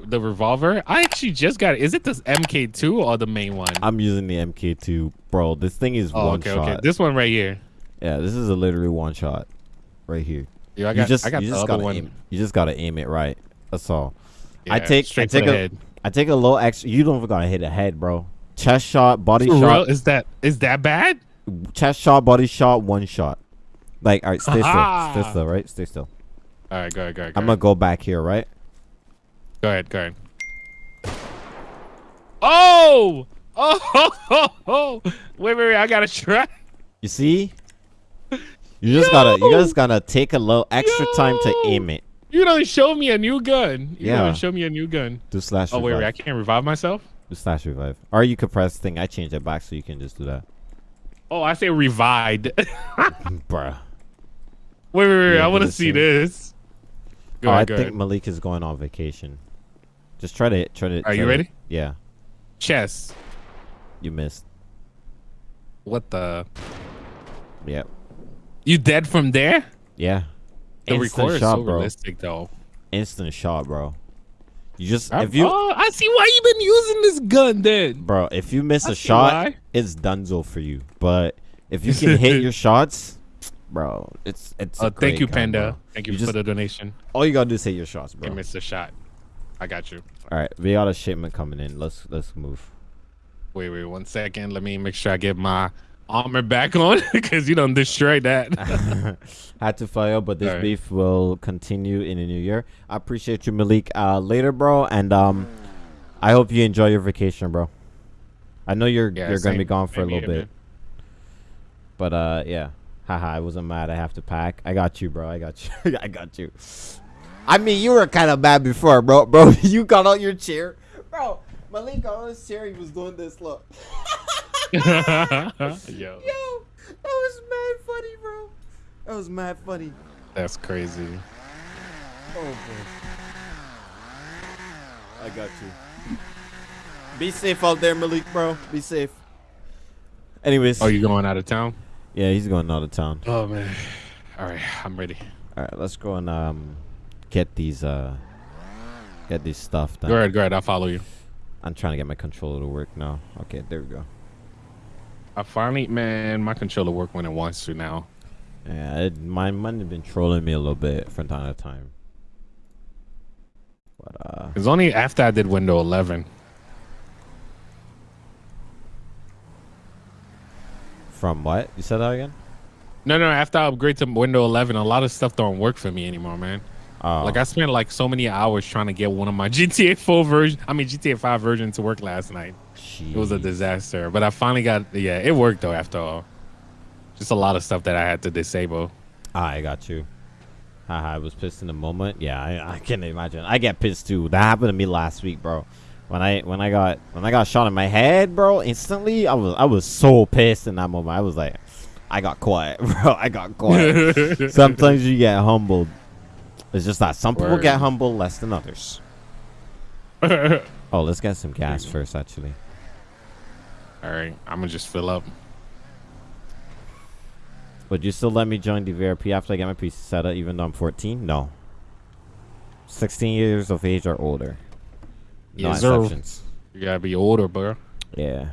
Wait, the revolver? I actually just got it. Is it this MK2 or the main one? I'm using the MK2, bro. This thing is oh, one okay, shot. okay. This one right here. Yeah, this is a literally one shot, right here. Yo, I got, you just, I got you the just other gotta one. aim. You just gotta aim it right. That's all. I Yeah, take, I straight for take a, head. I take a little extra. You don't even gotta hit a head, bro. Chest shot, body For real? shot, Is that is that bad? chest shot, body shot, one shot. Like, all right, stay still, stay still, right? Stay still. All right, go ahead, go ahead. Go I'm gonna go back here, right? Go ahead, go ahead. Oh! Oh! Ho, ho, ho. Wait, wait, wait! I gotta try. You see? You just gotta, you just gotta take a little extra time to aim it. You don't show me a new gun. You Yeah. don't show me a new gun. Do slash Oh wait, revive. wait! I can't revive myself. Do slash revive. Or you could press thing. I changed it back so you can just do that. Oh, I say revived. wait, Bruh. wait, wait! Yeah, I want to see this. Go oh, ahead, I think ahead. Malik is going on vacation. Just try to, try to. Are try you to- ready? Yeah. Chess. You missed. What the? Yep. You dead from there? Yeah. The Instant recorder is shot, so bro. realistic, though. Instant shot, bro. You just I- if you oh, I see why you've been using this gun then. bro, if you miss I a shot, why. it's dunzo for you. But if you can hit your shots, bro, it's it's. Oh, a Oh, thank you, gun, Panda. Thank you, You for just- the donation. All you gotta do is hit your shots, bro. You missed a shot. I got you. All right, we got a shipment coming in. Let's let's move. Wait, wait, one second. Let me make sure I get my armor back on because you don't destroy that. Had to file, but this Alright. beef will continue in the new year. I appreciate you, Malik. Uh, later, bro, and um, I hope you enjoy your vacation, bro. I know you're Yeah, you're gonna be gone for a same little here, bit, but uh, yeah, haha, I wasn't mad. I have to pack. I got you, bro. I got you. I got you. I mean, you were kind of bad before, bro. Bro, you got out your chair, bro. Malik got on his chair. He was doing this. Look. Yo. Yo, that was mad funny, bro. That was mad funny. That's crazy. Oh, bro. I got you. Be safe out there, Malik, bro. Be safe. Anyways. Oh, you going out of town? yeah, he's going out of town. Oh man. All right, I'm ready. All right, let's go and um get these uh get these stuff done. Go ahead, go ahead. I'll follow you. I'm trying to get my controller to work now. Okay, there we go. I finally, man, my controller work when it wants to now. Yeah, it, my have been trolling me a little bit from time to time. But uh It's only after I did Windows 11. from what? You said that again? No, no, after I upgrade to Windows 11, a lot of stuff don't work for me anymore, man. Oh. Like I spent like so many hours trying to get one of my GTA 4 version, I mean GTA 5 version to work last night. It was a disaster, but I finally got yeah, it worked though after all. Just a lot of stuff that I had to disable. Ah, I got you. Haha, I was pissed in the moment. Yeah, I, I can imagine. I get pissed too. That happened to me last week, bro. When I when I got when I got shot in my head, bro, instantly I was I was so pissed in that moment. I was like, I got quiet, bro. I got quiet. Sometimes you get humbled. It's just that some people Word. get humble less than others. Oh, let's get some gas first, actually. All right, I'm gonna just fill up. Would you still let me join the VRP after I get my PC set up, even though I'm 14? No. 16 years of age or older. No Yes, sir. exceptions. You gotta be older, bro. Yeah.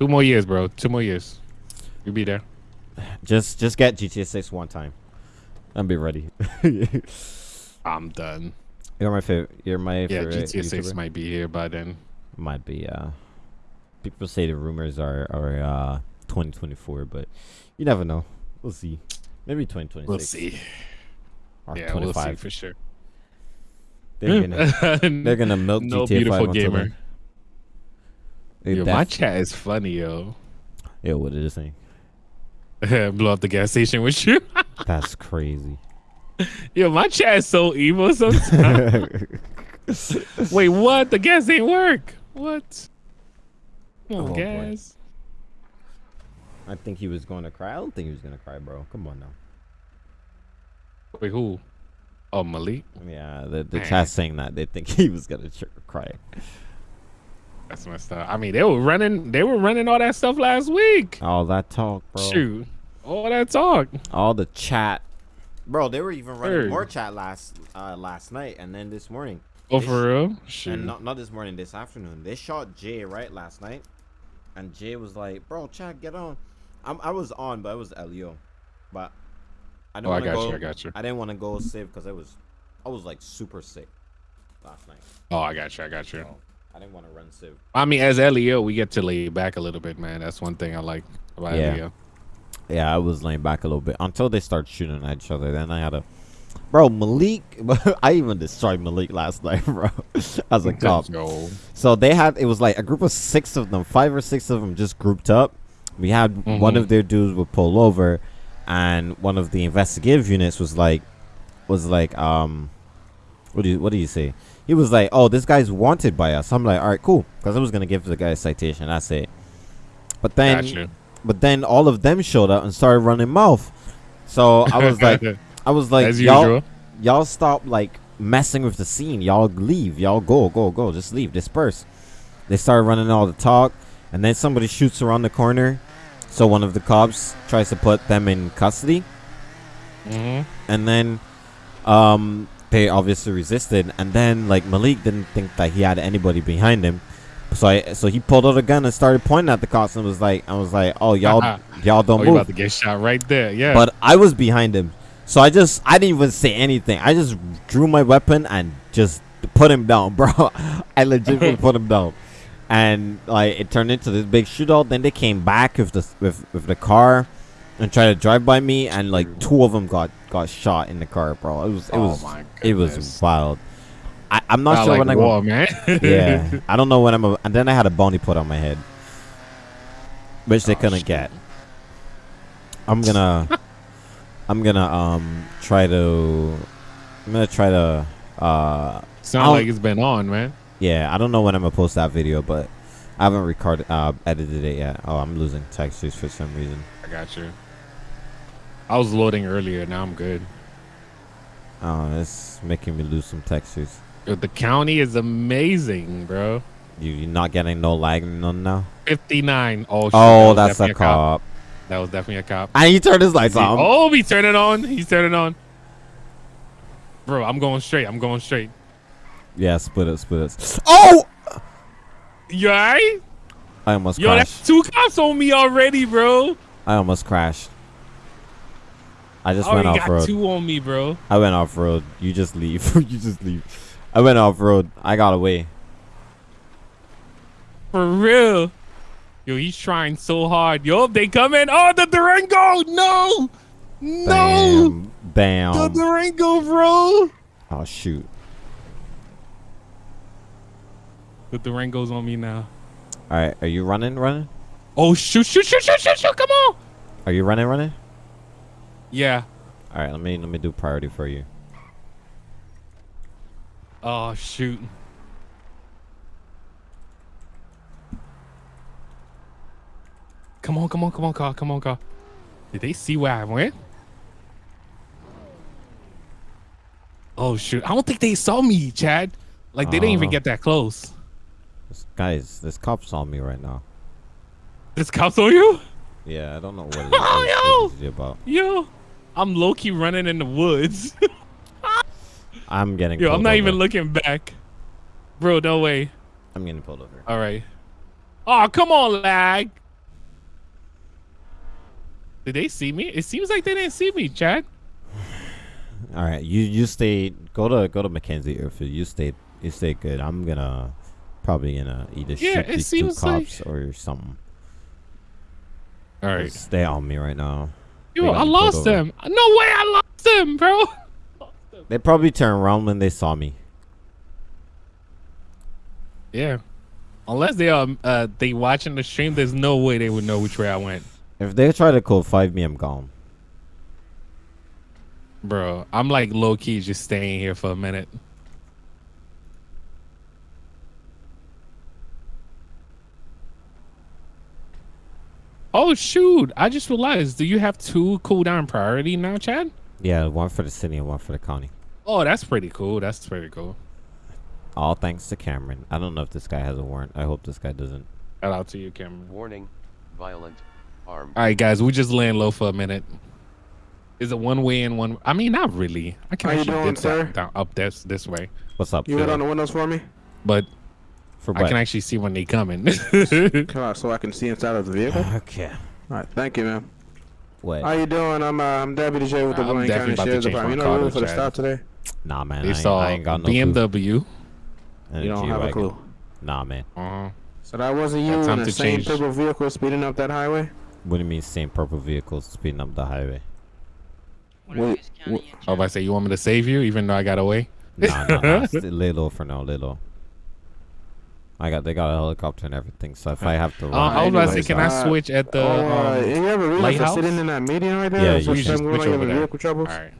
Two more years, bro. Two more years. You'll be there. Just just get GTA 6 one time. I'll be ready. I'm done. You're my favorite. You're my Yeah, favorite. GTA 6 might be here by then. might be. Uh, people say the rumors are are uh 2024, but you never know. We'll see. Maybe 2026. We'll see. Or Yeah, we'll see for sure. They're gonna they're gonna milk no GTA beautiful until gamer. then. Yo, my chat is funny, yo. Yo, what is this thing? Blow up the gas station with you. That's crazy. yo, my chat is so evil sometimes. Wait, what? The gas ain't work. What? Come on, Oh, boy. gas. I think he was going to cry. I don't think he was gonna cry, bro. Come on now. Wait, who? Oh, Malik. Yeah, the the Man. chat's saying that they think he was gonna cry. That's messed up. I mean, they were running. They were running all that stuff last week. All that talk, bro. Shoot, all that talk. All the chat, bro. They were even running Word. more chat last uh last night and then this morning. Oh, They for real? And not not this morning, this afternoon. They shot Jay right last night, and Jay was like, "Bro, Chad, get on." I'm, I was on, but it was Leo, but I didn't Oh, I wanna got go, you. I got you. I didn't want to go save because I was, I was like super sick last night. Oh, I got you. I got you. So I didn't want to run civ. I mean, as Leo, we get to lay back a little bit, man. That's one thing I like about Yeah. Leo. Yeah, I was laying back a little bit until they start shooting at each other. Then I had a, bro, Malik. I even destroyed Malik last night, bro, as a cop. Yo. So they had it was like a group of six of them, five or six of them just grouped up. We had one Mhm. of their dudes would pull over, and one of the investigative units was like, was like, um, what do you what do you say? He was like, oh, this guy's wanted by us. I'm like, all right, cool, because I was gonna give the guy a citation. That's it. But then, Got you. But then all of them showed up and started running mouth. So I was like, I was like, as y'all, usual. y'all stop like messing with the scene. Y'all leave. Y'all go, go, go. Just leave. Disperse. They started running all the talk, and then somebody shoots around the corner. So one of the cops tries to put them in custody, hmm and then um, they obviously resisted. And then like Malik didn't think that he had anybody behind him, so I so he pulled out a gun and started pointing at the cops and was like, I was like, oh y'all oh, y'all Oh, don't you move. about to get shot right there. Yeah. But I was behind him. So I just I didn't even say anything. I just drew my weapon and just put him down, bro. I legitimately put him down. And like it turned into this big shootout. Then they came back with the with, with the car and tried to drive by me and like two of them got got shot in the car, bro. It was it Oh was it was wild. I, I'm not sure like when I war, man. yeah, I don't know when I'm. A, and then I had a bounty put on my head, which they Oh, couldn't shit. get. I'm gonna, I'm gonna um try to, I'm gonna try to uh Sound like it's been on, man. yeah. I don't know when I'm gonna post that video, but I haven't recorded uh edited it yet. Oh, I'm losing textures for some reason. I got you. I was loading earlier. Now I'm good. Oh, it's making me lose some textures. Yo, the county is amazing, bro. You you not getting no lag none now? 59. Oh, shit, Oh, was that's a definitely cop. That was definitely a cop. And he turned his lights on. Oh, he turned it on. He's turning on. Bro, I'm going straight. I'm going straight. Yeah, split it, split it. Oh, You alright? I almost Yo, crashed. that's two cops on me already, bro. I almost crashed. I just I went off got road. two on me, bro. I went off road. You just leave. you just leave. I went off road. I got away. For real. Yo, he's trying so hard. Yo, they coming. Oh, the Durango. No. No. Bam. The Bam. Durango, bro. Oh shoot. The Durango's on me now. All right. Are you running? Running? Oh, shoot, shoot, shoot, shoot, shoot, shoot. Come on. Are you running? Running? Yeah. All right. Let me let me do priority for you. Oh, shoot. Come on, come on, come on, car. Come on, car. Did they see where I went? Oh, shoot. I don't think they saw me, Chad. Like, they didn't even Oh. get that close. This, guys, this cop's on me right now. This cops on you? Yeah, I don't know what it is. Oh, it about. Yo, I'm low key running in the woods. I'm getting. Yo, I'm not even over. looking back. Bro, no way. I'm getting pulled over. All right. Oh, come on, lag. Did they see me? It seems like they didn't see me, Chad. All right. You you stay. Go to go to Mackenzie Airfield. You stay. You stay good. I'm gonna probably gonna either Yeah, shoot these two seems like- cops or something. All right. Stay on me right now. Yo, I lost them. No way, I lost them, bro. They probably turned around when they saw me. Yeah. Unless they are uh they watching the stream, there's no way they would know which way I went. If they try to code five me, I'm gone. Bro, I'm like low key just staying here for a minute. Oh shoot! I just realized. Do you have two cooldown priority now, Chad? Yeah, one for the city and one for the county. Oh, that's pretty cool. That's pretty cool. All thanks to Cameron. I don't know if this guy has a warrant. I hope this guy doesn't. Shout out to you, Cameron. Warning, violent, armed. All right, guys, we just laying low for a minute. Is it one way and one? I mean, not really. I can How you actually doing, dip sir? down, down up this this way. What's up? You hit Phil? on the windows for me? but For I what? can actually see when they coming. Come on, so I can see inside of the vehicle. Okay. All right, thank you, man. What? How you doing? I'm uh, I'm Deputy J with the I'm Blaine County Sheriff's Department. You know car the to for the Chad. stop today? Nah, man. I they ain't, saw I ain't got no clue. BMW. And a You don't have a G-Wagon. clue. Nah, man. Uh-huh. So that wasn't you Got in time the same change. purple vehicle speeding up that highway? What do you mean same purple vehicle speeding up the highway? Wait, wait, Oh, if I say you want me to save you, even though I got away. Nah, nah, nah. St- little for now, little. I got they got a helicopter and everything, so if I have to Uh, I was about to say, can I uh, switch at the? oh, uh, um, you ever a reason lighthouse? sitting in that meeting right there? Yeah, Is you there should something switch going over there. vehicle troubles? all right.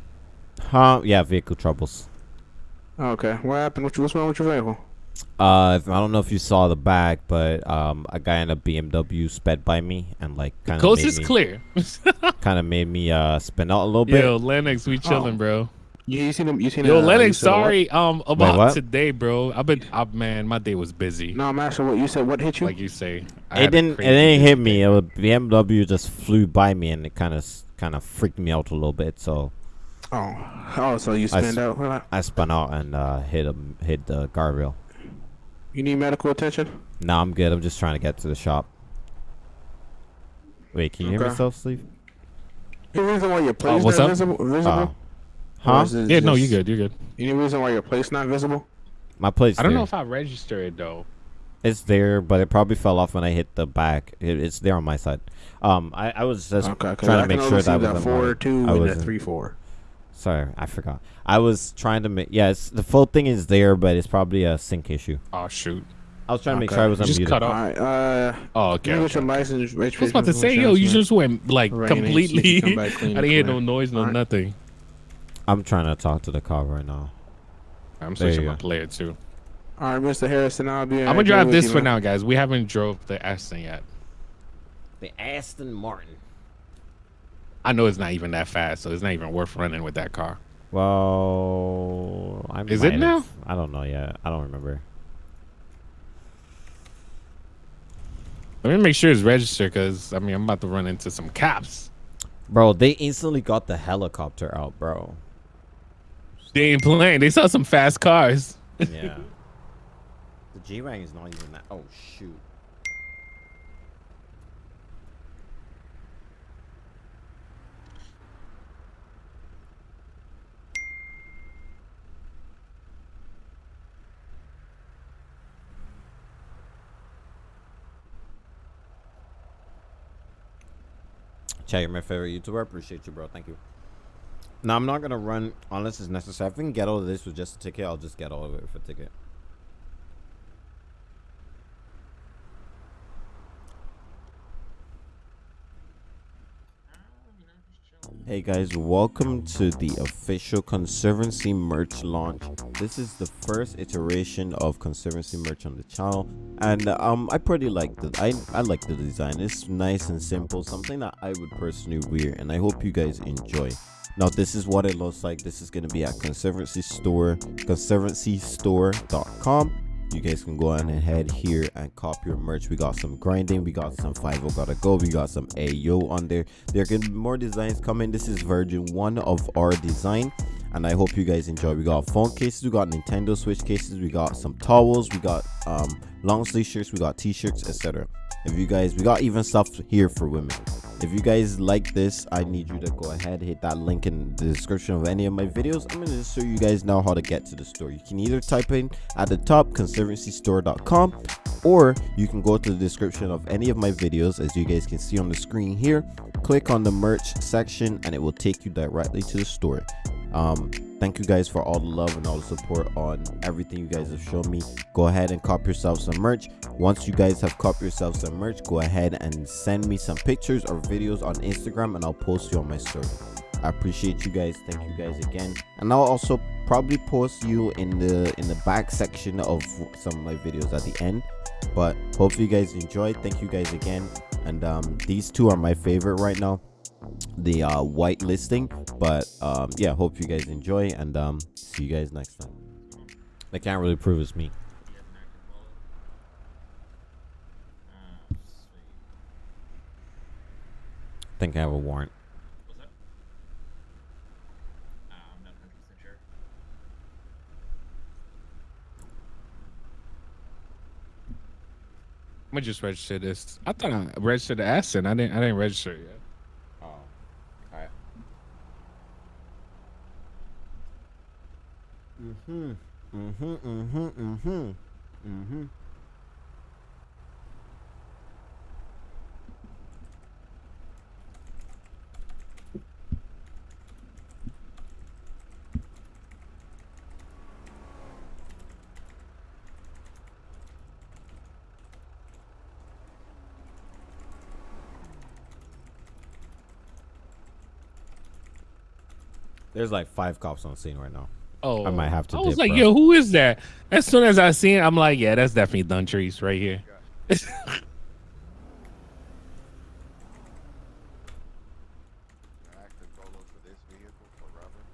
huh? Yeah, vehicle troubles. Okay, what happened? What you- What's wrong with your vehicle? Uh, if, I don't know if you saw the back, but um, a guy in a BMW sped by me and like kind of Coast made is me, clear. kind of made me uh spin out a little bit. Yo, Lennox, we chilling, Oh. bro. You, you seen him? You seen Yo, uh, Lennox, said sorry um about what? today, bro. I've been, uh, man, my day was busy. No, I'm asking what you said. What hit you? Like you say, I It didn't. It crazy didn't hit me. day. It was BMW just flew by me and it kind of kind of freaked me out a little bit. So oh, oh, so you spun out. Hold on. I spun out and uh, hit a, hit the guardrail. You need medical attention? No, I'm good. I'm just trying to get to the shop. Wait, can you hear Okay. myself, Steve? Any reason why your plate's what's not up? visible? visible? Oh. Or Huh? is it Yeah, no, you just- good, You're good. Any reason why your plate's not visible? My plate's I don't there. know if I registered it though. It's there, but it probably fell off when I hit the back. It, it's there on my side. Um, I, I was just okay, 'cause trying I to make can sure only that see was that four two I and that wasn't- three four. Sorry, I forgot. I was trying to make. Yeah, it's, the full thing is there, but it's probably a sync issue. Oh shoot. I was trying to make sure I was unmuted. Just unmuted. cut All off. right. Uh, Oh, okay. you okay. get your license. I was about to say, yo, you just went like Rain completely. I didn't and hear no noise, no Alright. nothing. I'm trying to talk to the car right now. I'm There you switching my player too. All right, Mr. Harrison. I'll be. I'm gonna drive this for now, guys. We haven't drove the Aston yet. The Aston Martin. I know it's not even that fast, so it's not even worth running with that car. Well, I Is it now? have- I don't know yet. I don't remember. Let me make sure it's registered, cause I mean I'm about to run into some cops. Bro, they instantly got the helicopter out, bro. They ain't playing. They saw some fast cars. Yeah. the G Wagon is not even that. Oh shoot. Chad, you're my favorite YouTuber. Appreciate you, bro. Thank you. No, I'm not gonna run unless it's necessary. If we can get all of this with just a ticket, I'll just get all of it with a ticket. Hey guys, welcome to the official Conservancy merch launch. This is the first iteration of Conservancy merch on the channel, and um, I pretty like the I I like the design. It's nice and simple, something that I would personally wear, and I hope you guys enjoy. Now this is what it looks like. This is gonna be at Conservancy Store, ConservancyStore.com. You guys can go on ahead here and cop your merch. We got some grinding, we got some 5 gotta go, we got some Ayo on there. There can be more designs coming. This is version one of our design, and I hope you guys enjoy. We got phone cases, we got Nintendo Switch cases, we got some towels, we got um long sleeve shirts, we got t-shirts, etc. If you guys, we got even stuff here for women. If you guys like this, I need you to go ahead, hit that link in the description of any of my videos. I'm gonna show you guys now how to get to the store. You can either type in at the top conservancystore.com or you can go to the description of any of my videos as you guys can see on the screen here. Click on the merch section and it will take you directly to the store. Um, thank you guys for all the love and all the support on everything you guys have shown me. Go ahead and cop yourself some merch. Once you guys have copped yourself some merch, go ahead and send me some pictures or videos on Instagram and I'll post you on my story. I appreciate you guys. Thank you guys again. And I'll also probably post you in the in the back section of some of my videos at the end. But hopefully you guys enjoyed. Thank you guys again. And um, these two are my favorite right now the uh, white listing. But um, yeah, hope you guys enjoy and um, see you guys next time. I can't really prove it's me. I think I have a warrant. Let me just register this. I thought I registered the asset. I didn't. I didn't register yet. Mm-hmm. Mm-hmm. Mm-hmm. Mm-hmm. Mm-hmm. There's like five cops on scene right now. Oh, I might have to I was dip, like, bro. yo, who is that? As soon as I seen, it, I'm like, yeah, that's definitely Duntrice right here. active photo for this vehicle for rubber.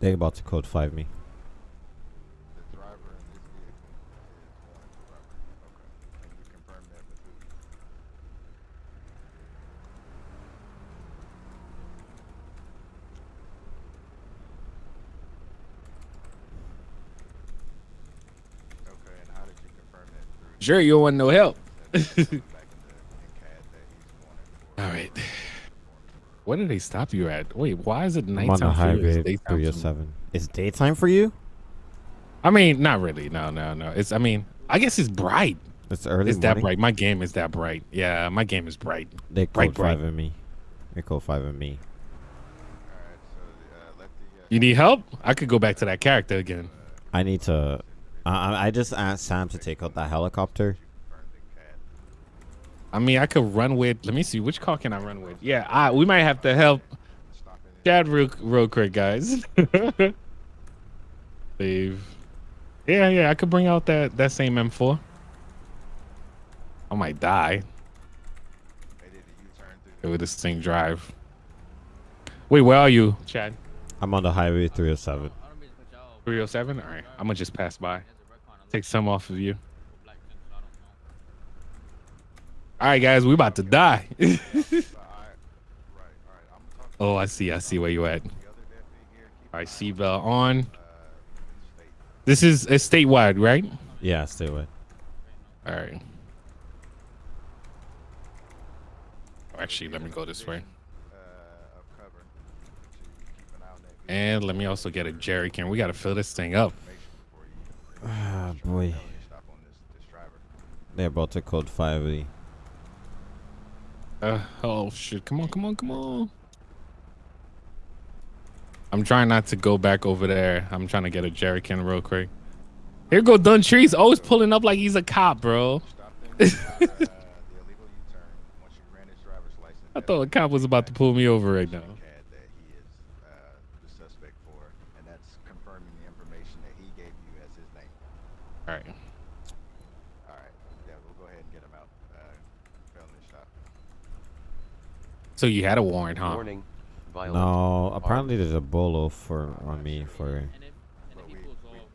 They about to code five me. The driver in this vehicle is wanted for rubber. Okay. And you confirm that with who? Okay, and how did you confirm that Sure, you don't want no help. back in the in CAD that he's wanted for? All right. Where did they stop you at? Wait, why is it I'm on nighttime the for you? It's highway daytime three for or seven. It's daytime for you? I mean, not really. No, no, no. It's. I mean, I guess it's bright. It's early It's that bright. My game is that bright. Yeah, my game is bright. They Bright, code bright. five in me. They code five in me. Alright, so uh, let the uh, You need help? I could go back to that character again. I need to. I I just asked Sam to take out that helicopter. confirmed in CAD. I mean, I could run with. Let me see. Which car can I run with? Yeah, I, we might have to help. Chad real, real quick, guys. Leave. Yeah, yeah. I could bring out that that same M4. I might die They did a U-turn with this thing drive. Wait, where are you, Chad? I'm on the highway 307. 307? All right. I'm going to just pass by. Take some off of you. All right, guys. We about to die. the eye. Right, right. I'm talking oh, I see. I see where you at. the other deputy here. All right, seatbelt on. This is it's statewide, right? Yeah, statewide. All right. Oh, Actually, let me go this way. uh, of cover to keep an eye on that vehicle And let me also get a jerry can. We got to fill this thing up. Ah, boy. They're about to code five me. Uh, oh, shit. Come on, come on, come on. I'm trying not to go back over there. I'm trying to get a jerry can real quick. Here go Dun Trees. Always pulling up like he's a cop, bro. I thought a cop was about to pull me over right now. CAD that he is uh, the suspect for, and that's confirming the information that he gave you as his name. All right. All right. Yeah, we'll go ahead and get him out. Uh, felony stop. So you had a warrant, huh? Warning. Violent. No, apparently there's a bolo for on me for.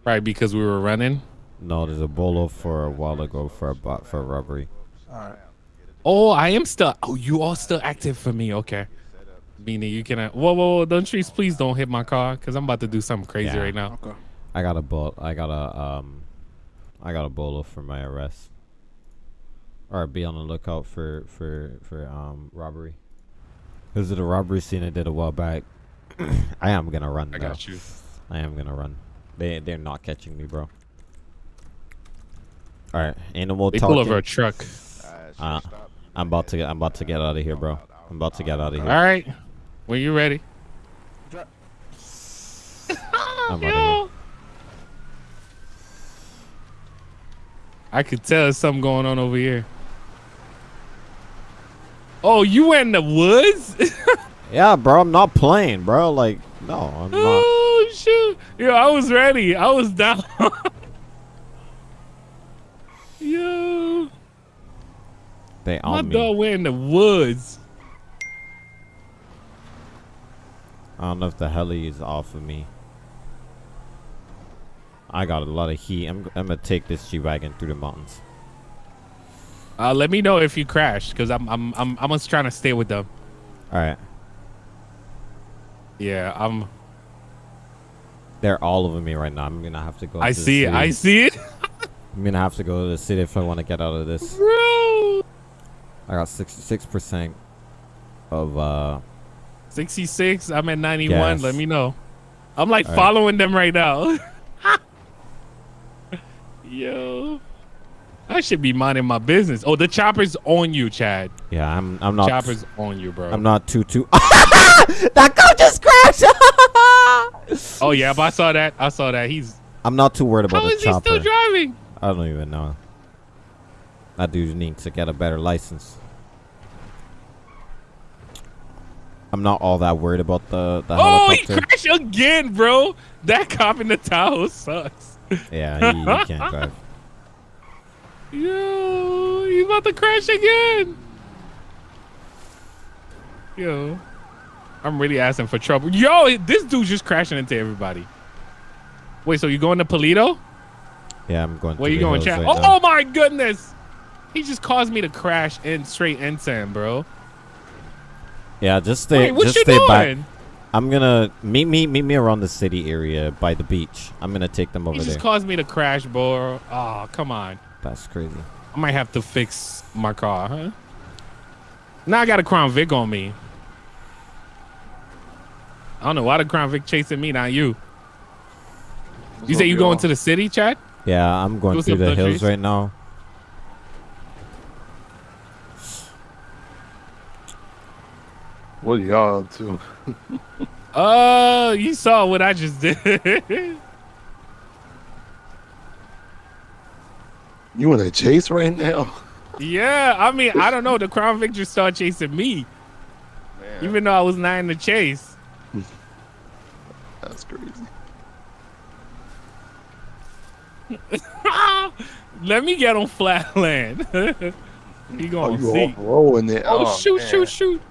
Right, because we were running. No, there's a bolo for a while ago for a bot for a robbery. Alright. Oh, I am still. Oh, you all still active for me. Okay. Meaning you can. Uh, whoa, whoa, whoa! Don't trees, please don't hit my car, cause I'm about to do something crazy Yeah. right now. Okay. I got a bol. I got a um. I got a bolo for my arrest. Or be on the lookout for for for um robbery. This is a robbery scene I did a while back. I am gonna run. I though. got you. I am gonna run. They they're not catching me, bro. All right, animal. They talking. pull over a truck. Uh. I'm about to get. I'm about to get out of here, bro. I'm about to get out of here. All right, When you ready. I'm out of here. I could tell there's something going on over here. Oh, you went in the woods? Yeah, bro. I'm not playing, bro. Like, no, I'm not. oh shoot! Yo, I was ready. I was down. Yo, They my on me. dog went in the woods. I don't know if the heli is off of me. I got a lot of heat. I'm, I'm gonna take this G wagon through the mountains. Uh, let me know if you crash, cause I'm I'm I'm I'm just trying to stay with them. All right, Yeah, I'm. they're all over me right now. I'm gonna have to go. I the see it. I see it. I'm gonna have to go to the city if I want to get out of this. Bro. I got 66% of uh 66. I'm at 91. Gas. Let me know. I'm like All right. following them right now. Yo. I should be minding my business. Oh, the chopper's on you, Chad. yeah, I'm I'm not chopper's on you, bro. I'm not too too That car just crashed. oh yeah, but I saw that. I saw that. He's I'm not too worried about how the is he still driving? I don't even know. That dude needs to get a better license. I'm not all that worried about the the Oh, he crashed again, bro. That cop in the Tahoe sucks. yeah, he, he can't drive. Yo, he's about to crash again. Yo, I'm really asking for trouble. Yo, this dude's just crashing into everybody. Wait, so you going to Paleto? Yeah, I'm going. Where to you going, Chad? right oh, oh my goodness. He just caused me to crash in straight insane, bro. Yeah, just stay. Wait, what just you stay doing? back. I'm gonna meet me meet me around the city area by the beach. I'm gonna take them over He just there. caused me to crash, bro. Oh, come on. That's crazy. I might have to fix my car, huh? Now I got a Crown Vic on me. I don't know why the Crown Vic chasing me, not you. You say you going to the city, Chad? Yeah, I'm going Go through the the hills trees. right now. What are y'all up to? Uh, you saw what I just did. You in a chase right now? yeah, I mean, I don't know. The Crown Victor started chasing me, Man, even though I was not in the chase. that's crazy. Let me get on flatland. he Oh, gonna oh, you see. rolling it. Oh, oh shoot, man. shoot, shoot.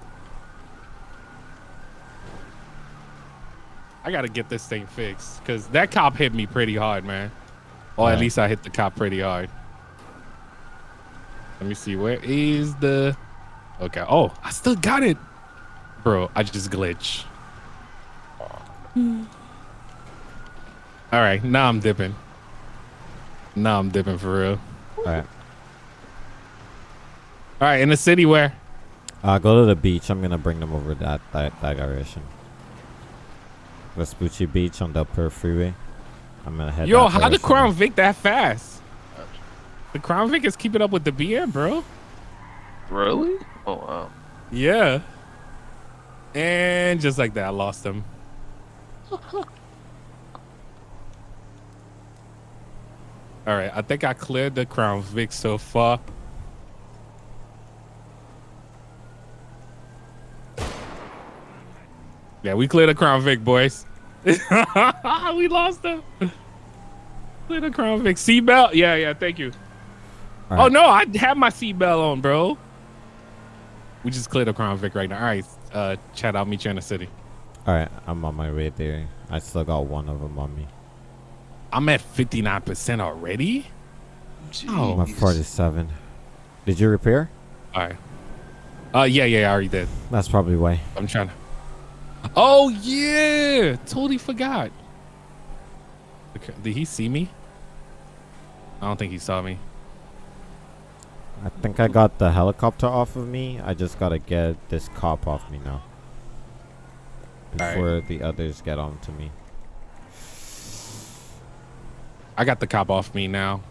I gotta get this thing fixed because that cop hit me pretty hard, man. Or at Yeah. least I hit the cop pretty hard. Let me see. Where is the. Okay. Oh, I still got it. Bro, I just glitch. All right. Now I'm dipping. Now I'm dipping for real. All right. All right. In the city where? Uh, go to the beach. I'm gonna bring them over that that, that direction. Vespucci Beach on Del Perro Freeway. I'm gonna head. Yo, how the direction. Crown Vic that fast? The Crown Vic is keeping up with the BM, bro. Really? Oh wow. Yeah. And just like that, I lost him. All right, I think I cleared the Crown Vic so far. Yeah, we cleared the Crown Vic, boys. we lost him. Clear the Crown Vic. Seatbelt? Yeah, yeah, thank you. All Oh right. no, I have my seatbelt on, bro. We just cleared the Crown Vic right now. All right, uh, Chad, I'll meet you in the city. All right, I'm on my way there. I still got one of them on me. I'm at 59% already. Oh. I'm at 47. Did you repair? All right. Uh, yeah, yeah, I already did. That's probably why. I'm trying to. Oh yeah, totally forgot. Okay, Did he see me? I don't think he saw me. I think I got the helicopter off of me. I just gotta get this cop off me now. Alright. Before the others get on to me. I got the cop off me now.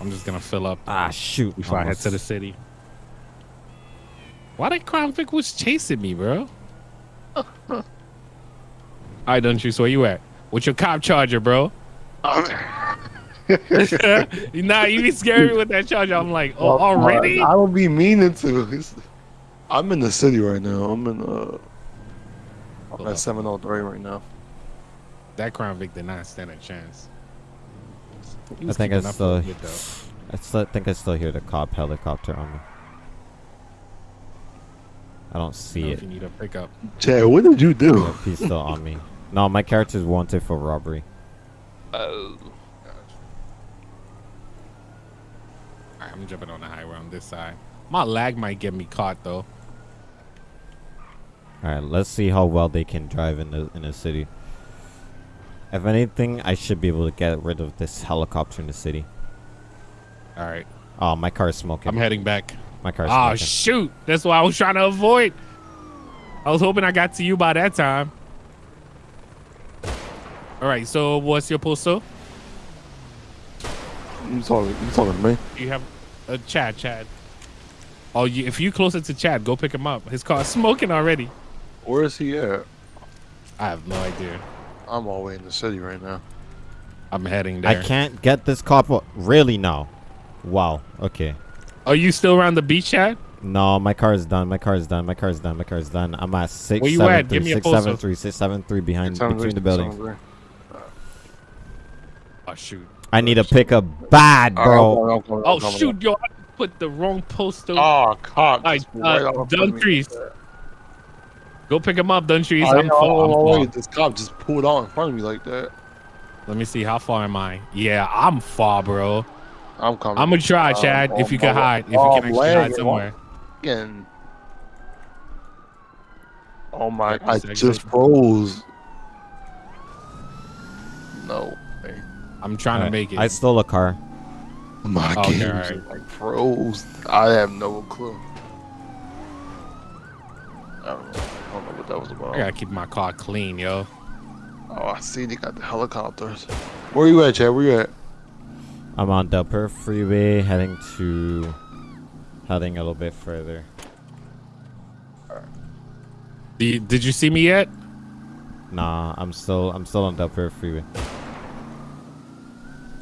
I'm just gonna fill up Ah, shoot. before I head to the city. Why that Crown Vic was chasing me, bro? All right, don't you? So where you at? What's your cop charger, bro? nah, you be scaring me with that charger. I'm like, oh, Well, already? I, I don't be meaning to. I'm in the city right now. I'm in uh. I'm at 703 right now. That Crown Vic did not stand a chance. I think I up for a still, bit. I still think I still hear the cop helicopter on me. I don't I don't see know it. If you need a pickup. Chad, what did you do? Yep, he's still on me. No, my character's wanted for robbery. Oh. Right, I'm jumping on the highway on this side. My lag might get me caught though. All right, let's see how well they can drive in the in the city. If anything, I should be able to get rid of this helicopter in the city. All right, Oh, my car's smoking. I'm heading back. my car's Oh ah, smoking. Oh shoot! That's what I was trying to avoid. I was hoping I got to you by that time. All right. So what's your postal? You talking? You talking to me? You have a uh, Chad. Chad. Oh, you, if you closer to Chad, go pick him up. His car's smoking already. Where is he at? I have no idea. I'm all the way in the city right now. I'm heading down. I can't get this car. o- Really now? Wow. Okay. Are you still around the beach, Chad? No, my car is done. My car is done. My car is done. My car is done. I'm at six Where you seven at? three, Give me six postal. seven three, six seven three behind between the buildings. Oh shoot. I need to pick a bad, bro. right, I'm coming, I'm Oh shoot, yo! I put the wrong postal. coming. Oh, cop! All right, right uh, off in front of me. Dumfries. Go pick him up, Dumfries. I, I'm know, far. I'm oh, wait, this cop just pulled out in front of me like that. Let me see. How far am I? Yeah, I'm far, bro. I'm coming. I'm gonna try, Um, Chad. if oh, you can hide, if you oh, can actually hide lagging, somewhere. Again. Oh my! I just froze. No. Way. I'm trying to make it. I stole a car. My Okay, game alright. just, like froze. I have no clue. I don't know. I don't know what that was about. I gotta keep my car clean, yo. Oh, I see they got the helicopters. Where you at, Chad? Where you at? I'm on Del Perro Freeway, heading to, heading a little bit further. Do you- did you see me yet? Nah, I'm still, I'm still on Del Perro Freeway.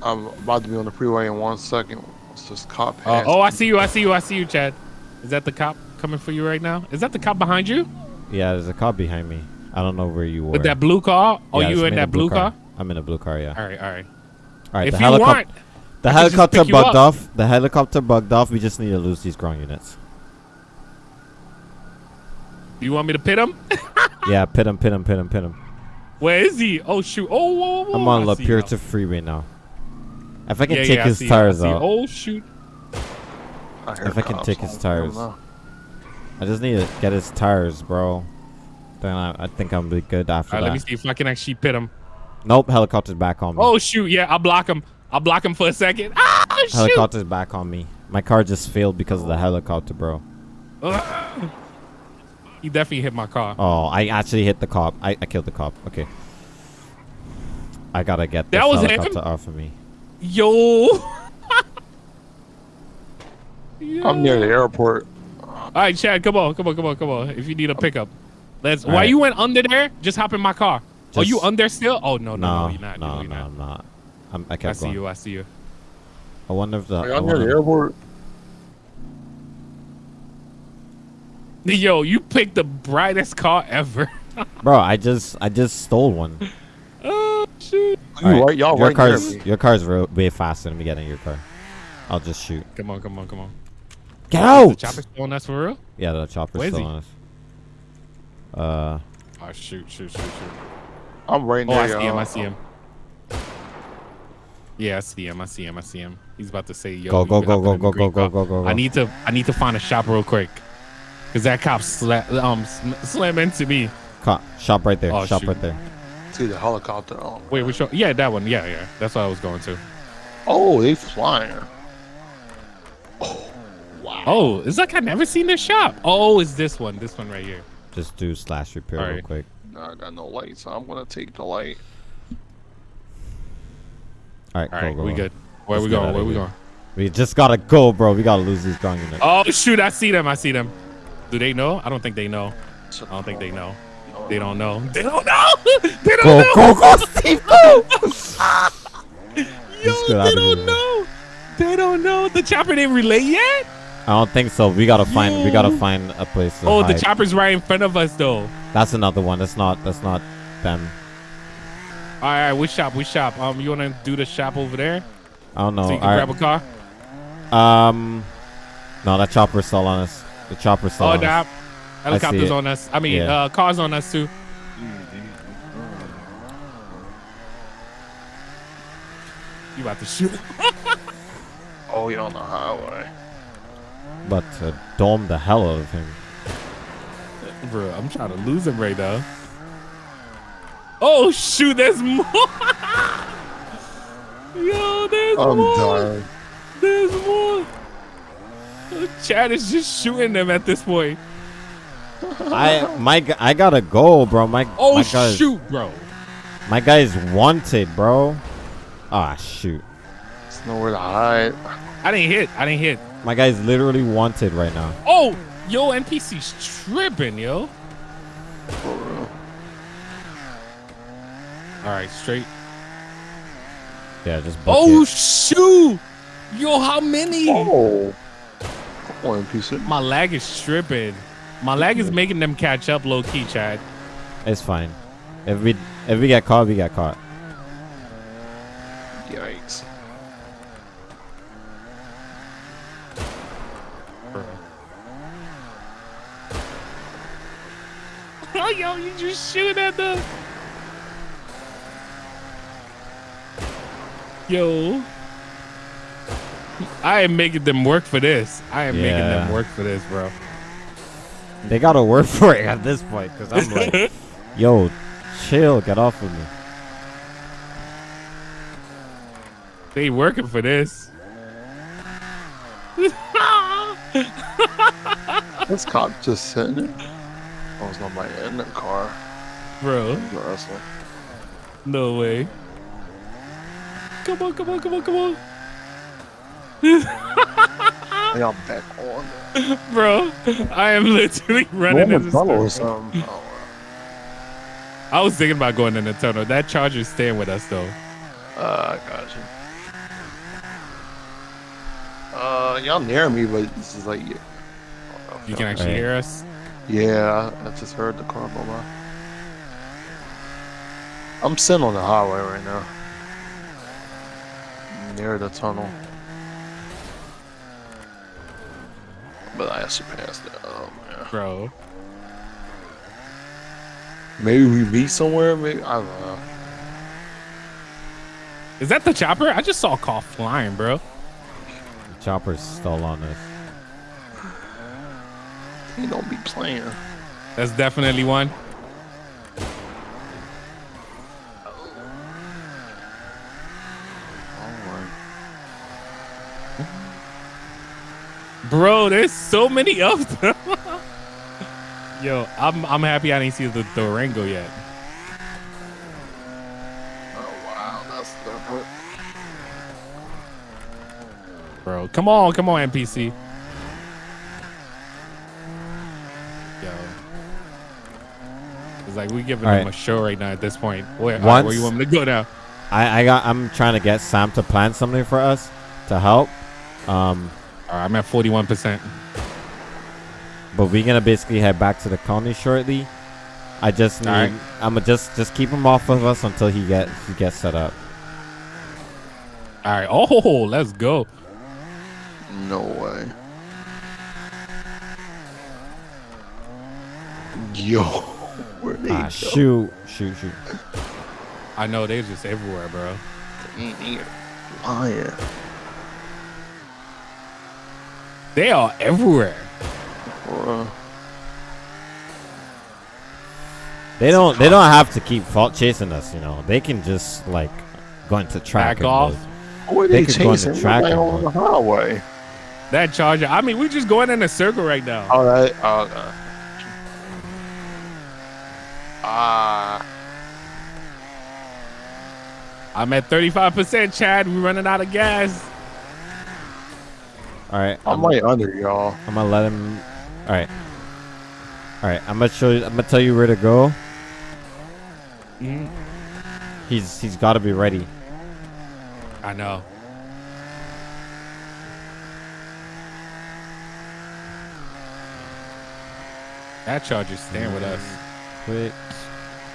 I'm about to be on the freeway in one second. It's just cop Uh, oh, I see you. I see you. I see you, Chad. Is that the cop coming for you right now? Is that the cop behind you Yeah, there's a cop behind me. I don't know where you were. with that blue car? Oh, Yeah, you in that blue car? I'm in a blue car. Yeah. All right, all right. All right. if the you helicopter. want, The I can just helicopter you bugged up. off. The helicopter bugged off. We just need to lose these ground units. you want me to pit him? yeah, pit him, pit him, pit him, pit him. Where is he? Oh shoot! Oh, whoa, whoa, I'm on I La see you Freeway now. If I can Yeah, take yeah, his see tires see you. Oh shoot! I if I can take his tires. I just need to get his tires, bro. Then I, I think I'm be good after All right, that. let me see if I can actually pit him. Nope, helicopter's back on me. Oh shoot! Yeah, I'll block him. I'll block him for a second. Ah, shoot! helicopter's back on me. My car just failed because of the helicopter, bro. Ugh. He definitely hit my car. Oh, I actually hit the cop. I, I killed the cop. Okay. I gotta get this That was him? helicopter off of me. Yo. I'm near the airport. All right, Chad, come on, come on, come on, come on. If you need a pickup, let's. All Why right. you went under there? Just hop in my car. Are you Just- under still? Oh no, no, no, No, you're not. no, you're no, not. I'm not. I'm, I I see going. you. I see you. I wonder if the. Are I y'all near the airport? Yo, you picked the brightest car ever. Bro, I just I just stole one. Oh shoot! You All right, right? Y'all your right car's near your car's way faster than me getting your car. I'll just shoot. Come on, come on, come on. Get out! The out! chopper's throwing us for real? Yeah, the chopper's Where is still he? on us. Uh, Oh shoot, shoot, shoot, shoot. I'm right Oh, near I see him. I see him. Yeah, I see him. I see him. I see him. He's about to say, "Yo, Go, go, go, go, go, go, go, go, go, go. I need to. I need to find a shop real quick. Cause that cop sla- um sm- slam into me. Cop, shop right there. Oh, shop shoot. right there. See the helicopter. Oh, Wait, which one? Yeah, that one. Yeah, yeah. That's what I was going to. oh they flying. Oh, wow. Oh, it's like I've never seen this shop. Oh, it's this one. This one right here. Just do slash repair real quick. Nah, I got no light, so I'm gonna take the light. All right, All go, go, we go. good. Where Let's we get going? outta Where we here. going? We just gotta go, bro. We gotta lose these ground units. Oh shoot! I see them. I see them. Do they know? I don't think they know. I don't think they know. They don't know. They don't know. they don't Go, know. go, go, Steve, go! Yo, they don't know. They don't know. The chopper didn't relay yet. I don't think so. We gotta find. We gotta find a place. To Oh, the chopper's right in front of us though. That's another one. That's not. That's not them. All right, we shop? We shop? Um, you wanna do the shop over there I don't know. so you can All grab a car? Um, no, that chopper's still on us. The chopper's still Oh, on us. Helicopters on us. I mean, Yeah. uh, cars on us too. You about to shoot? Oh, you're on the highway. But uh, dome the hell out of him. Bro, I'm trying to lose him right now. Oh shoot, there's more. Yo, there's I'm more. dying. There's more. Chad is just shooting them at this point. I my I gotta go, bro. My Oh my guy's, shoot, bro. My guy is wanted, bro. Ah shoot. There's nowhere to hide. I didn't hit. I didn't hit. My guy's literally wanted right now. Oh, yo, NPC's tripping, yo. All right, straight. Yeah, just Oh it. shoot, yo, how many? Oh. Come on, piece of. My lag is tripping. My lag is making them catch up low key, Chad. It's fine. If we if we get caught, we get caught. Yikes. Oh, yo, you just shooting at them. Yo. I am making them work for this. I am making them work for this, bro. They gotta work for it at this point, cause I'm like, yo, chill, get off of me. They working for this. This cop just sitting there. Oh, it's not my in the car. Bro, no way. Come on, come on, come on, come on. Hey, I'm back on. Bro, I am literally running in the tunnel or something. I was thinking about going in the tunnel. That charger's staying with us though. uh, I got you. Uh, y'all near me, but this is like, You can actually Right. hear us. yeah, I just heard the car go by. I'm sitting on the highway right now, near the tunnel. But I actually passed it. Oh man. Bro. Maybe we meet somewhere. Maybe I don't know. Is that the chopper? I just saw a car flying, bro. The Chopper's still on us. He don't be playing. That's definitely one. Oh Bro, there's so many of them. Yo, I'm I'm happy I didn't see the Durango yet. Oh wow, that's different. Bro, come on, come on, NPC. Yo. It's like we giving All them right. a show right now at this point. Where, Once- where you want me to go now? I I got I'm trying to get Sam to plan something for us to help. Um, All right, I'm at 41%. but we're gonna basically head back to the colony shortly. I just need All right. I'm gonna just just keep him off of us until he get he gets set up. All right. Oh, let's go. No way. Yo, where they Ah go? shoot shoot shoot. I know they're just everywhere, bro. Ain't here. Lying. They are everywhere. Bruh. They don't they don't have to keep fault chasing us. You know they can just like go into track Back and off. go- Where They they, could go on the chasing? track Right on go. the highway. That charger. I mean, we're just going in a circle right now. All right. Okay. Ah. I'm at 35%, Chad. We're running out of gas. All right, I'm right under y'all. I'm gonna let him. All right. All right. I'm gonna show you. I'm gonna tell you where to go. Mhm. He's he's got to be ready. I know. That charger's staying with us. Quick.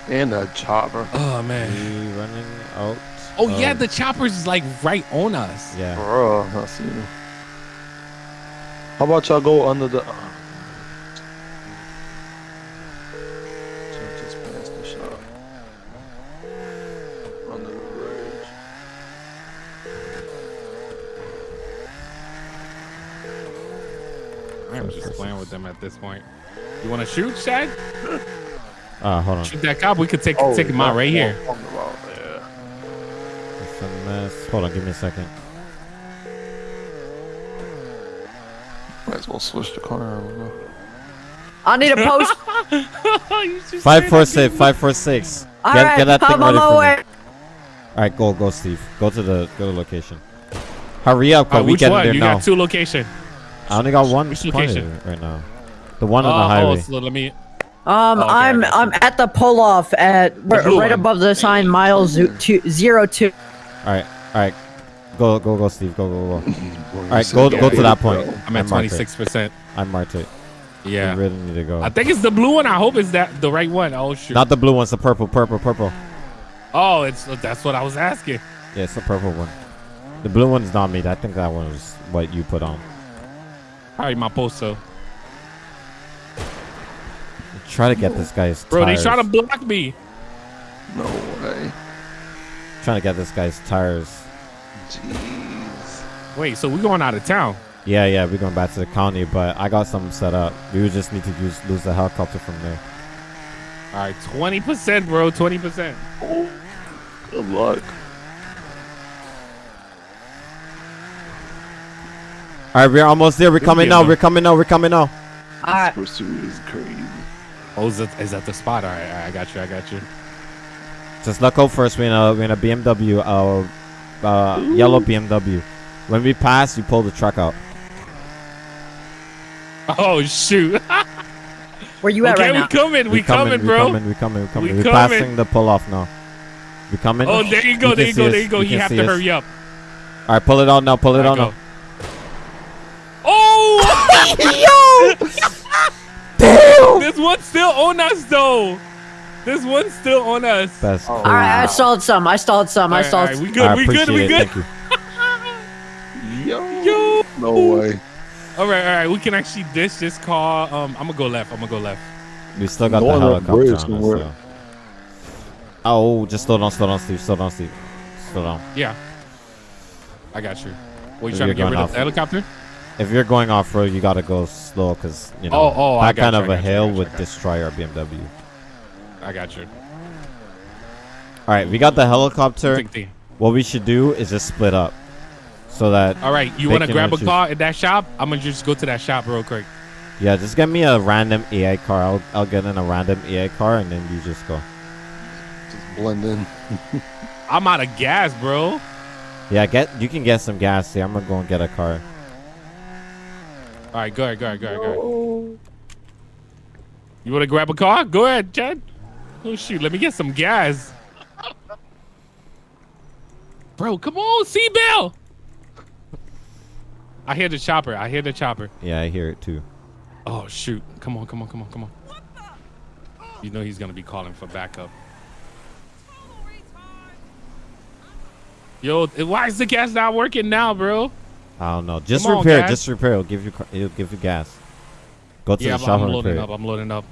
And a chopper. Oh man. We running out. Oh yeah, the chopper's is like right on us. yeah. Bruh, I see you. How about y'all go under the. Just the shop. Under the bridge. I'm just playing with them at this point. You want to shoot, Chad? Uh, hold on. Shoot that cop. We could take Oh, take him out right here. that's what I'm talking about, yeah. It's a mess. Hold on. Give me a second. As well switch the car. I don't know. I need a post. You just Five said four that, six. dude. Five four six. All Get right, get that thing ready on my for me. All right, go go Steve. Go to the go to the location. Hurry up, Uh, cause we which one? there You now. got two location. I only got one Which location? right now. The one on Oh, the oh, highway. so let me. Um, Okay, I I'm. I'm at the pull off at right one. above the sign miles zo- two, zero two. All right, all right. Go go go Steve. Go go go. All right, go go to that point. I'm at I marked twenty it. six percent. I marked it. Yeah. You really need to go. I think it's the blue one. I hope it's that the right one. Oh shoot. Not the blue one. It's the purple. Purple. Purple. oh, it's that's what I was asking. Yeah, it's the purple one. The blue one's not me. I think that one was what you put on. All right, my posto. Try to get this guy's Bro, tires. they trying to block me. No way. trying to get this guy's tires. Jeez. Wait, so we're going out of town? Yeah, yeah, we're going back to the county, but I got something set up. We would just need to use lose the helicopter from there. All right, twenty percent, bro. Twenty percent. Good luck. All right, we're almost there. We're coming now. We're coming now. We're coming now. All right. Pursuit is crazy. Oh, is that, is that the spot? All right, all right, I got you. I got you. Just look out first. We're in a, we're in a BMW, uh, uh, yellow BMW. When we pass, you pull the truck out. Oh shoot. Where you at okay, right we now? coming. We coming, we bro. coming, we coming, we coming. We We're coming. passing the pull off now. We coming. Oh, there you go. can there you go. There you go. You can have to us. hurry up. All right, pull it out now. Pull it All out now. Oh! Yo! This one's still on us, though. This one's still on us. That's All right, I stalled some. I stalled some. All I right, stalled. all right, we good. I we good. We good. Thank you. Yo. Yo. No way. All right, all right. We can actually dish this car. Um, I'm gonna go left. I'm gonna go left. We still got No the helicopter on us. somewhere. So. Oh, just slow down, slow down, Steve. Slow down, Steve. Slow down. Yeah. I got you. What you If trying to get going rid of the helicopter? If you're going off road, you gotta go slow, cause you know Oh, oh, I that got kind you, of I a got hill you, would I got you. destroy our BMW. I got you. All right, we got the helicopter. Think. What we should do is just split up, so that All right, you want to grab a car at that shop? I'm gonna just go to that shop real quick. yeah, just get me a random AI car. I'll I'll get in a random AI car, and then you just go. Just blend in. I'm out of gas, bro. Yeah, get you can get some gas here. I'm gonna go and get a car. All right, go ahead, go ahead, go ahead, go ahead. You want to grab a car? Go ahead, Chad. Oh shoot, let me get some gas. Bro, come on, Seabell. I hear the chopper. I hear the chopper. Yeah, I hear it too. Oh shoot! Come on, come on, come on, come on. You know he's gonna be calling for backup. Yo, eh, why is the gas not working now, bro? I don't know. Just Come repair. it. Just repair. It'll give you. It'll give you gas. Go to Yeah, the I'm, shop I'm and loading repair. up. I'm loading up.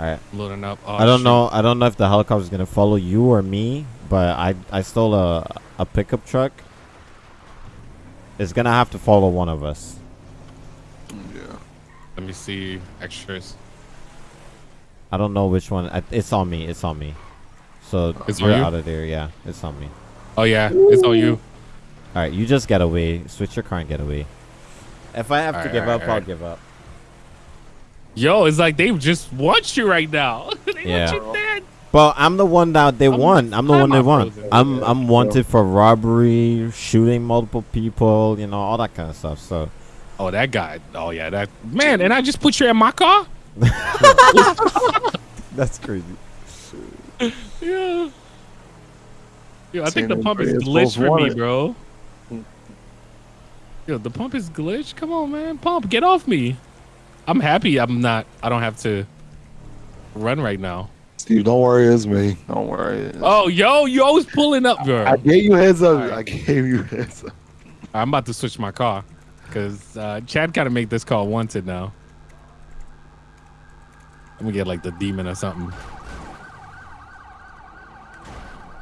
All right. I'm loading up. Oh, I don't shoot. know. I don't know if the helicopter is gonna follow you or me, but I I stole a a pickup truck. It's gonna have to follow one of us. Yeah. Let me see extras. I don't know which one. I, it's on me. It's on me. So It's we're you? out of there. Yeah, it's on me. Oh yeah, it's on you. All right, you just get away. Switch your car and get away. If I have to Alright, give alright, up, I'll give up. Yo, it's like they just want you right now. they Yeah. want you dead. But I'm the one that they I'm- won. I'm the I'm one they want. frozen. I'm I'm wanted for robbery, shooting multiple people, you know, all that kind of stuff. So Oh, that guy. Oh yeah, that man. And I just put you in my car. that's crazy. Yeah. Yo, I Seen think the pump is glitched else for me, bro. Yo, the pump is glitched. Come on, man. Pump, get off me. I'm happy I'm not I don't have to run right now. Steve, don't worry, it's me. Don't worry. Oh, yo, you always pulling up, bro. I gave you heads up. Alright. I gave you heads up. I'm about to switch my car because uh, Chad gotta make this call wanted now. I'm gonna get like the demon or something.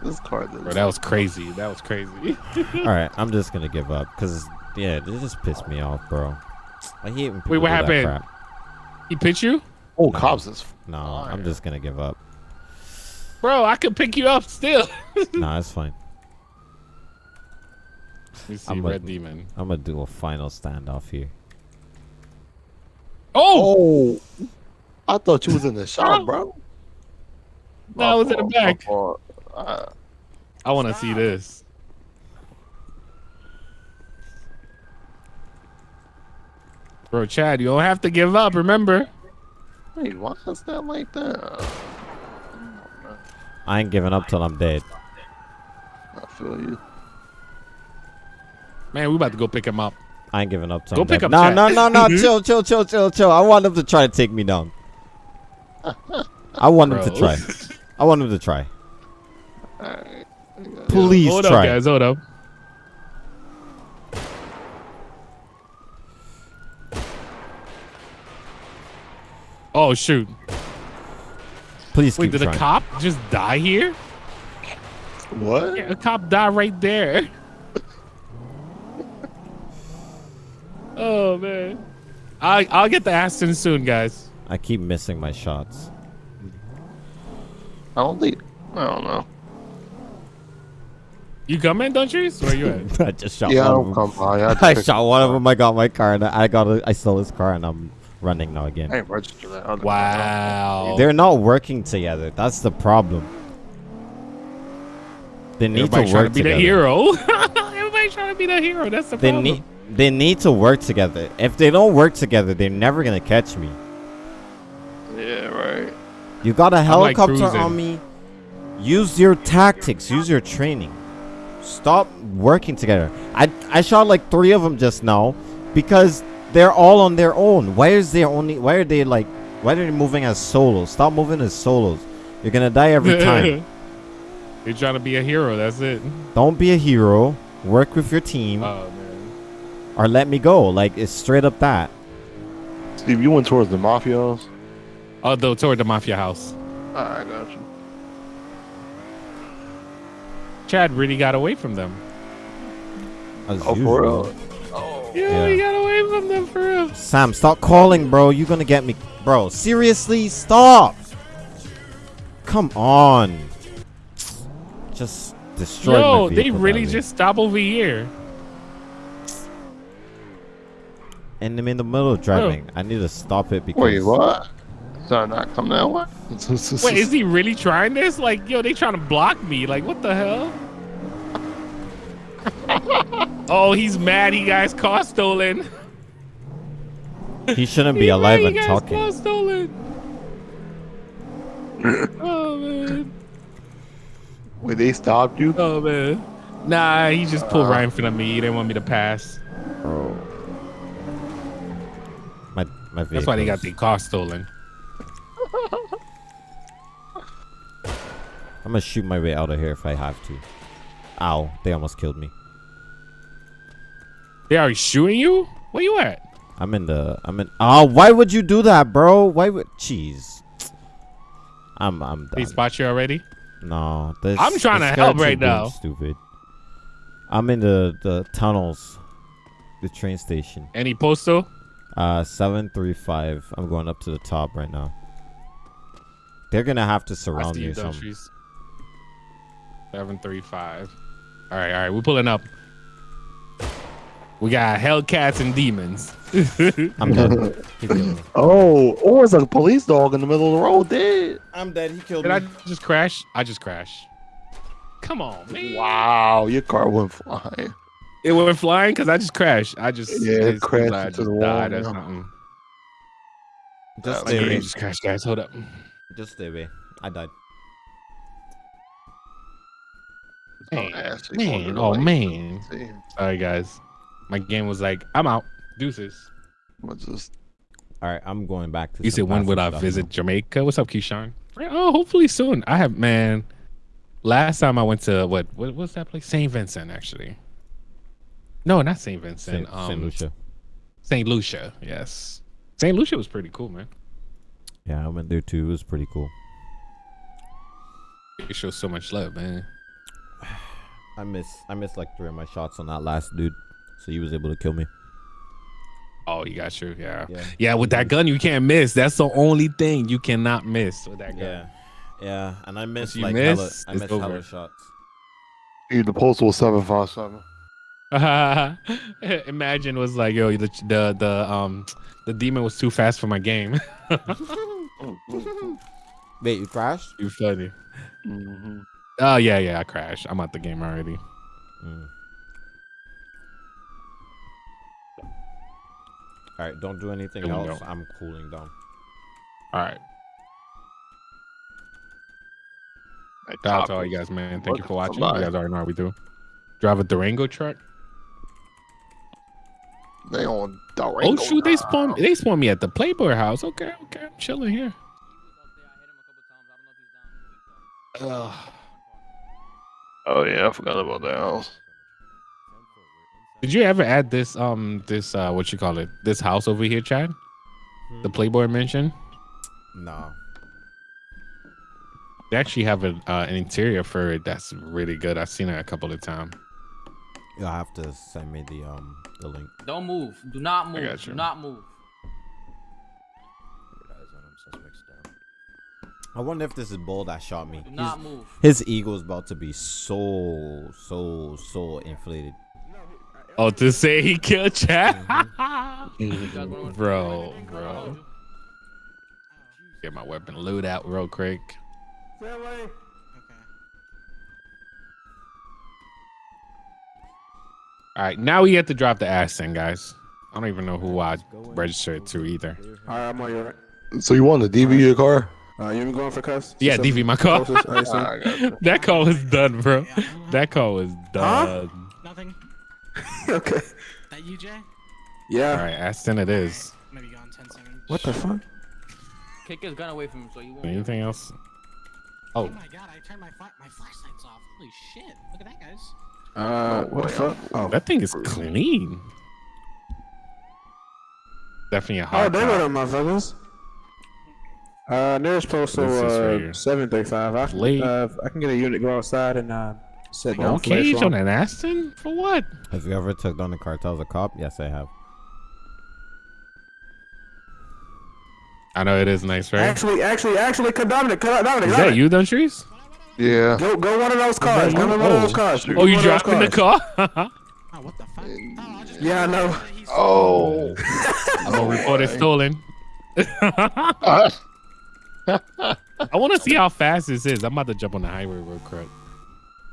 This car. Bro, that was crazy. That was crazy. all right, I'm just gonna give up because yeah, this just pissed me off, bro. I hate when people Wait, what do that happened? Crap. he pitched you, oh, cops is. No, I'm just gonna give up. bro. I could pick you up still. nah, it's fine. Let me see, I'm a- demon. I'm gonna do a final standoff here. Oh, Oh, I thought you was in the shop, Oh. bro. No, I was in the back. Uh, I want to see this. Bro, Chad, you don't have to give up. Remember? wait, why is that like that? I ain't giving up till I'm dead. I feel you. Man, we about to go pick him up. I ain't giving up till Go I'm pick dead. up No, Chad. no, no, no. chill, chill, chill, chill, chill. I want him to try to take me down. I want him to try. I want him to try. Alright. Please Hold try. up, guys. Hold up. Oh shoot! Please Wait, keep did a cop just die here? What? Yeah, a cop died right there. oh man, I I'll get the Aston soon, guys. I keep missing my shots. I don't think. I don't know. You coming, don't you? Where you at? I just shot Yeah, I one don't of come them. by. I, I shot one of them. I got my car and I got. A, I stole his car and I'm running now again. ain't registered that. other- wow. They're not working together. That's the problem. They need Everybody to trying work to be together. the hero. Everybody trying to be the hero. That's the They problem. need. They need to work together. If they don't work together, they're never gonna catch me. Yeah, right. You got a helicopter cruising. on me. Use your tactics. Use your training. Stop working together. I I shot like three of them just now because they're all on their own. Why is there only? Why are they like? Why are they moving as solos? Stop moving as solos. You're gonna die every time. You're trying to be a hero. That's it. Don't be a hero. Work with your team Oh man. or let me go. Like it's straight up that. Steve, you went towards the mafios. Oh, though toward the mafia house. I got you. Chad really got away from them. As Oh, for usual. real? Yeah, Yeah. he got away from them for real. Sam, stop calling, bro. You're gonna get me, bro. Seriously, stop. Come on. Just destroy Yo, my they really that just stop over here. And I'm in the middle of driving. Oh. I need to stop it because. Wait, what? Did I not come that way? Wait, is he really trying this? Like, yo, they trying to block me. Like, what the hell? oh, he's mad. He got his car stolen. He shouldn't be He alive mad and he got his talking. car stolen. oh man. Wait, they stopped you? Oh man. Nah, he just pulled Uh. right in front of me. He didn't want me to pass. My my vehicle. That's why they got their car stolen. I'm gonna shoot my way out of here if I have to. Ow! They almost killed me. They already shooting you? Where you at? I'm in the. I'm in. Oh, why would you do that, bro? Why would? Jeez. I'm. I'm They done. spot you already? No, this. I'm trying this to help right now. Stupid. I'm in the the tunnels, the train station. Any postal? Uh, seven three five. I'm going up to the top right now. They're gonna have to surround you, something. Seven three five. All right, all right. We're pulling up. We got Hellcats and demons. I'm dead. he killed me. Oh, or it's a police dog in the middle of the road dead. I'm dead. He killed me. Did I just crash? I just crashed. Come on, man. Wow, your car went flying. It went flying because I just crashed. I just Yeah, it crashed I into just the wall, died or something. Just My stay away. just crashed, guys. Hold up. Just stay away. I died. Man, Nasty. man, oh man. See, Sorry, guys. My game was like, I'm out. Deuces. what's this? All right, I'm going back to. You said when would I visit now. Jamaica? What's up, Keyshawn? Oh, hopefully soon. I have man. Last time I went to what? What was that place? Saint Vincent, actually. No, not Saint Vincent. Saint, um, Saint Lucia. Saint Lucia. Yes. Saint Lucia was pretty cool, man. Yeah, I went there too. It was pretty cool. It shows so much love, man. I miss I missed like three of my shots on that last dude, so he was able to kill me. Oh, you got you. Yeah. Yeah. Yeah, with that gun, you can't miss. That's the only thing you cannot miss with that gun. Yeah, yeah, and I missed you like miss, hella, I it's missed hella shots. Dude, the postal was seven five seven. Imagine was like, yo, the the the um the demon was too fast for my game. Wait, you crashed? you funny. Mm-hmm. Oh yeah, yeah, I crashed. I'm out the game already. Mm. All right, don't do anything Here else. go. I'm cooling down. All right. Shout out to all you guys, man. Thank you for watching. You guys already know how we do. Drive a Durango truck. They on Durango. Oh Durango shoot, they now. spawned they spawned me at the Playboy house. Okay, okay, I'm chilling here. Ugh. Oh yeah, I forgot about that house. Did you ever add this um this uh what you call it this house over here, Chad? The Playboy mansion. No. They actually have a, uh, an interior for it that's really good. I've seen it a couple of times. You'll have to send me the um the link. Don't move. Do not move. got you. Do not move. I wonder if this is Bull that shot me. Do He's- not move. his ego is about to be so so so inflated. Oh, to say he killed Chad, You guys bro, bro. Get my weapon loot out real quick. All right, now we have to drop the Aston, guys. I don't even know who I registered to either. All right, I'm on your right. So you want to DV your car? Uh, you been going for cuss? Yeah, DV my call. closest, I assume. I got you. that call was done, bro. That call was done. Nothing. okay. That you, Jay? Yeah. All right, Aston it is. Maybe gone 10 seconds. What the fuck? Kick his gun away from him so you won't. Anything else? Oh Oh, my god, I turned my fla- my flashlights off. Holy shit. Look at that, guys. Uh, what the fuck? Oh. that thing is clean. Definitely a hot Oh, hard. there cop. go them motherfuckers. Uh, nearest postal, What is uh, 735. I, Late. uh, I can get a unit, go outside and, uh, set down No cage on an Aston for what? Have you ever took down the cartel as a cop? Yes, I have. I know it is nice, right? Actually, actually, actually, cut Dominic, cut Dominic. Is that you, Duntrees? Yeah. Go, go one of those cars. Go one of those Oh. cars. Oh, you one of dropping the car? Oh, what the fuck? Oh, I just Yeah, I know. He's- Oh. I'm gonna report it stolen. I want to see how fast this is. I'm about to jump on the highway real quick.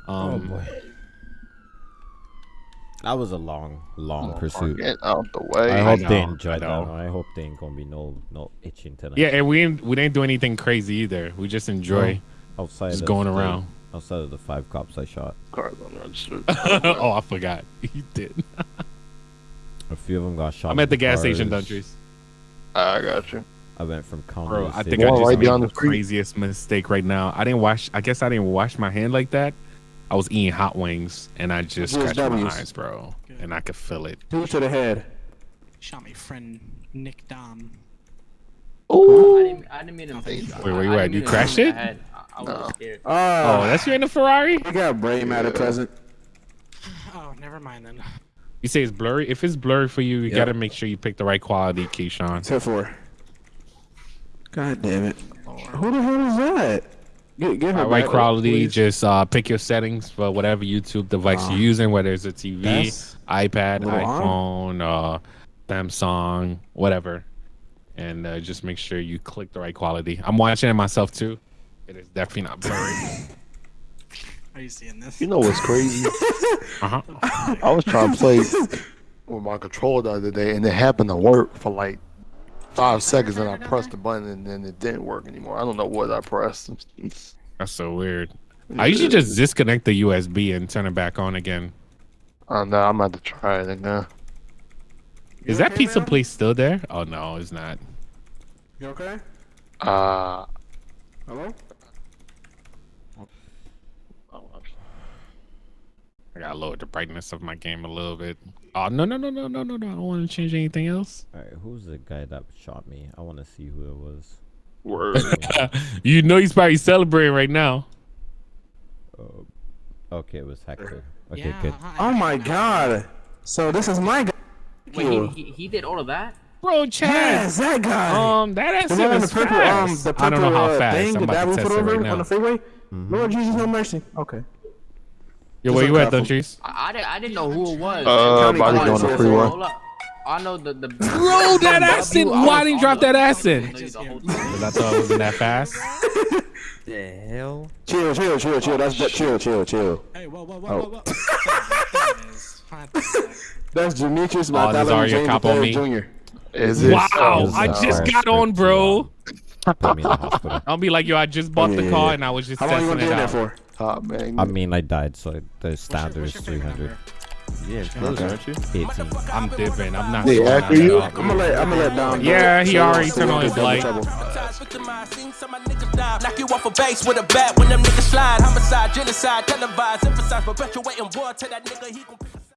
Um, boy. That was a long, long pursuit. Get out the way. I I hope know, they I that. I hope they ain't gonna be no no itching tonight. yeah, and we didn't we didn't do anything crazy either. We just enjoy outside just of going the- around. outside of the five cops I shot. Cars unregistered. oh, I forgot. You did. A few of them got shot. I'm at the gas station, cars. Duntrees. I got you. I went from county. Bro, I city. think I just right made the the craziest mistake right now. I didn't wash. I guess I didn't wash my hand like that. I was eating hot wings and I just Yes, scratched my eyes, bro, and I could feel it. Two to the head. Shot my friend Nick Dom. I didn't, I didn't mean him. Wait, where you at? didn't You mean crashed it? in the head. I, I was scared. Oh, Oh, that's you in the Ferrari? we got a brain matter present. Oh, never mind then. You say it's blurry. If it's blurry for you, you Yep. gotta make sure you pick the right quality, Keyshawn. Ten four. God damn it. Who the hell is that? Get, get her Uh, right quality. please. Just uh, pick your settings for whatever YouTube device Ah. you're using, whether it's a TV, iPad, a iPhone, uh, Samsung, whatever, and uh, just make sure you click the right quality. I'm watching it myself too. It is definitely not blurry. Are you seeing this? You know what's crazy? Uh-huh. I was trying to play with my controller the other day, and it happened to work for like five seconds, and I pressed the button, and then it didn't work anymore. I don't know what I pressed. That's so weird. I usually just disconnect the USB and turn it back on again. I no, I'm about to try it again. Is You that okay, pizza man? place still there? Oh no, it's not. You okay? Uh, Hello? I gotta lower the brightness of my game a little bit. Oh no no no no no no no! I don't want to change anything else. All right, who's the guy that shot me? I want to see who it was. word. you know he's probably celebrating right now. Uh, okay, it was Hector. Okay, yeah, good. I- Oh my god. So this is my guy. Wait, he, he, he did all of that? Bro, Chad. Yes, that guy. Um, that ass the one the purple, fast. um, the purple I don't know how uh, fast. thing I'm that about we to put test it over right on the freeway. Mhm. Lord Jesus, no mercy. Okay. Yo, where you at, Dunchies? I, I, didn't, I didn't know who it was. Uh, County body Line. on the freeway. hold up. I know the the. Bro, that accent. Why didn't drop that accent? I know you the whole time. Because I thought it wasn't that fast. The hell? Chill, chill, chill, chill. That's that. Chill, chill, chill. Hey, whoa, whoa, whoa, Oh. whoa, whoa. There it is. Find that. That's Demetrius this Bartholomew already a James cop on me. Jr. Is it? Wow, Oh, I just got on, bro. Put me in the hospital. I'll be like, yo, I just bought the car and I was just testing it out. How long you testing gonna be in there for? Man. I mean, I died, so the standard is what's your finger 300. Yeah, close, aren't you? 18. I'm dipping. I'm not. They after down you? at all. I'm gonna let I'm gonna let down. Yeah, he so- already turned on can his double light. trouble. Knock you off a base with a bat when them niggas slide. Homicide, genocide, televised, emphasize, perpetuating war to that nigga. He gon'